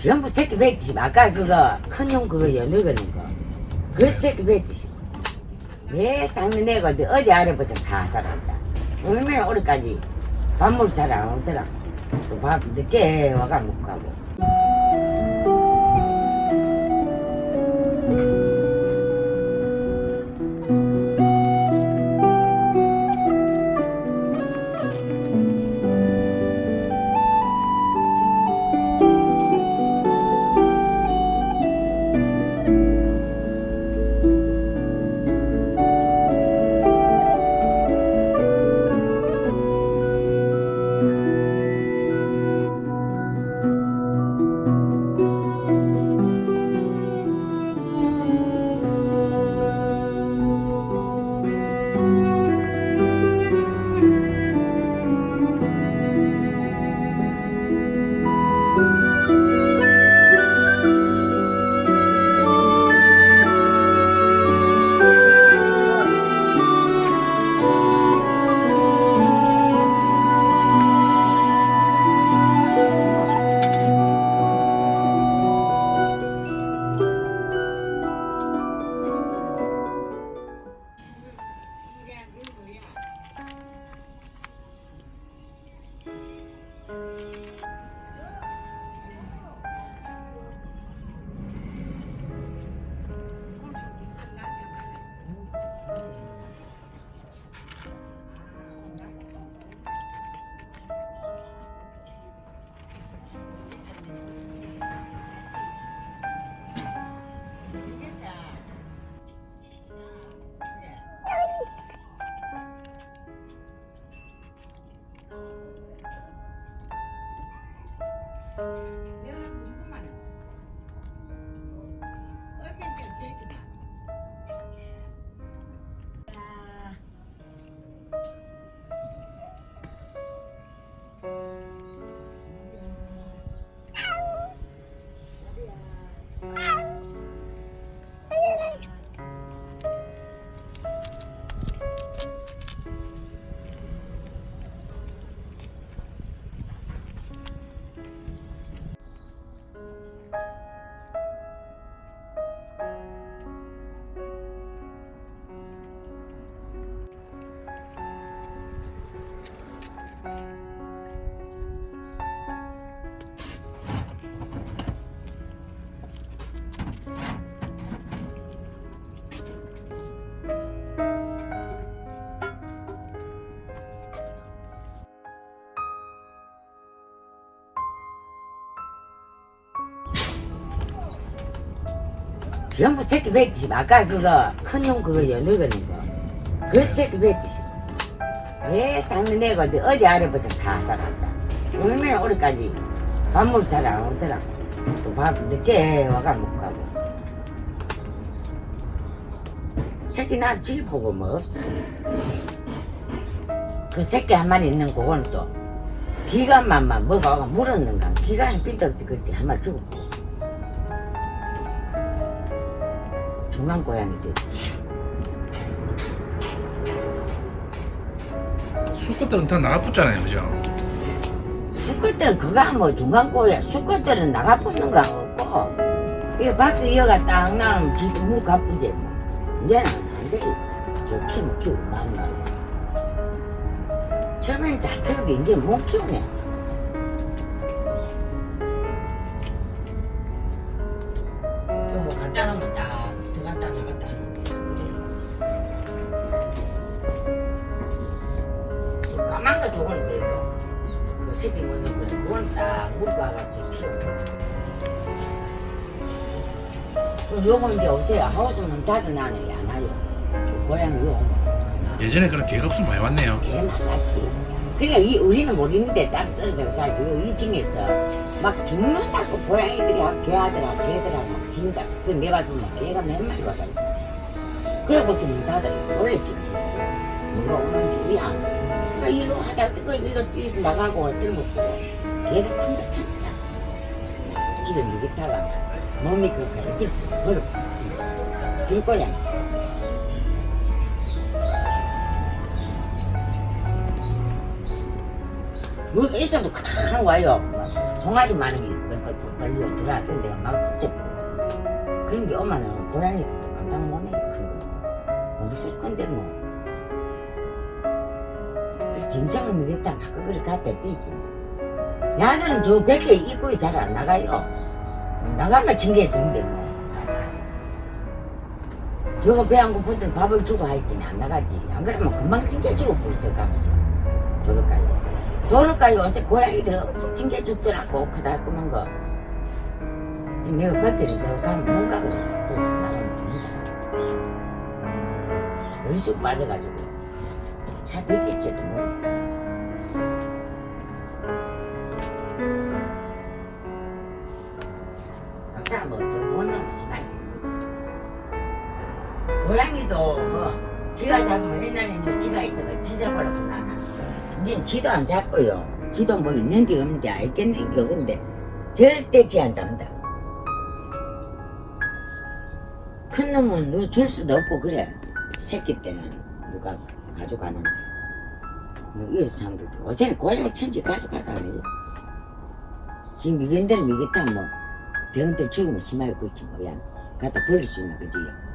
전부 새끼 뱉지 아까 그거 큰 용 그거 연늙은 거그 새끼 뱉지 내 쌍는 내가 어제 아래부터 사살 한다. 얼마나 오래까지 밥물 잘 안 오더라. 또 밥 늦게 와가 못 가고 전부 새끼 뱉지 아까 그거 큰용 그거 연늙은 거그 새끼 뱉지 내 쌍는 내가 어제 아래부터 사살 한다. 얼마나 오래까지 밥물 잘안 오더라. 또밥 늦게 와가 못 가고. 새끼 나 질 보고 뭐 없어. 그 새끼 한 마리 있는 그거는 또 기관만만 먹어가 물었는가. 기관이 삐도 없지 그때 한 마리 죽었고 중간 고양이들 수컷들은 다 나가붙잖아요 그죠? 수컷들은 그거 뭐 중간 고야 수컷들은 나가 붙는 거 없고. 이 박스 이어가 딱 나면 지도 물 가쁘지 뭐. 이제는 안 돼. 저 키우면 키우고 많이 많이 처음엔 잘 키우게 이제 못 키우네 그 새끼 먹는 거 그건 딱 같이 키우고 그 요거 이제 없어요 하우스 문 닫아놔는 안 와요 그 고양이 요거 예전에 그런 개ገብ수 많이 왔네요. 개 많았지. 그러니까 이 우리는 모르는데 딱 떨어져서 자기 2층에서 막 죽는다고 고양이들이 하- 개하더라 개들하고 막 진다. 그 내가 보면 개가 몇 마리 와가 있다. 그러고부터 문 닫아요. 원래 좀 뭐가 오는지 우리 안 일로 하다 그 일로 뛰 나가고 들고. 개도 큰거 천지라. 집에 먹이다가 몸이 그렇게 애들 버려 들고양 뭐가 있어도 탁 와요. 송아지 많은 게 있거든. 들어와 근데 내가 막 훔쳐버려. 그런 게 엄마는 고양이들도 감당 못해 큰거. 모르실 건데 뭐 짐작을 미겠다. 막 그걸 갖다 삐기 야들은 저 밖에 입구에 잘 안 나가요. 나가면 징계해 주는데 뭐 저거 배안 고픈데 밥을 주고 하있긴 안 나가지. 안 그러면 금방 징계 주고 부르쳐 가면 도로가요. 도로가에 요새 고양이들 징계 죽더라고. 크다 꾸는 거. 그 내가 밖에서 저 가면 못 가고 또 나가면 죽는다. 얼쑥 빠져가지고. 잘 뺏겼지도 뭐 지가 잡으면 옛날에는 지가 있어가 지 잡으라고 나는 이제 지도 안 잡고요. 지도 뭐 있는데 없는데 알겠는 게 없는데 절대 지 안 잡는다. 큰 놈은 누줄 수도 없고 그래. 새끼 때는 누가 가져가는데. 뭐 이런 사람들도 요새는 고양이 천지 가져가다니. 지금 미견대로 미겠다 뭐 병들 죽으면 심하게 그렇지 뭐야. 갖다 버릴 수 있는 거지요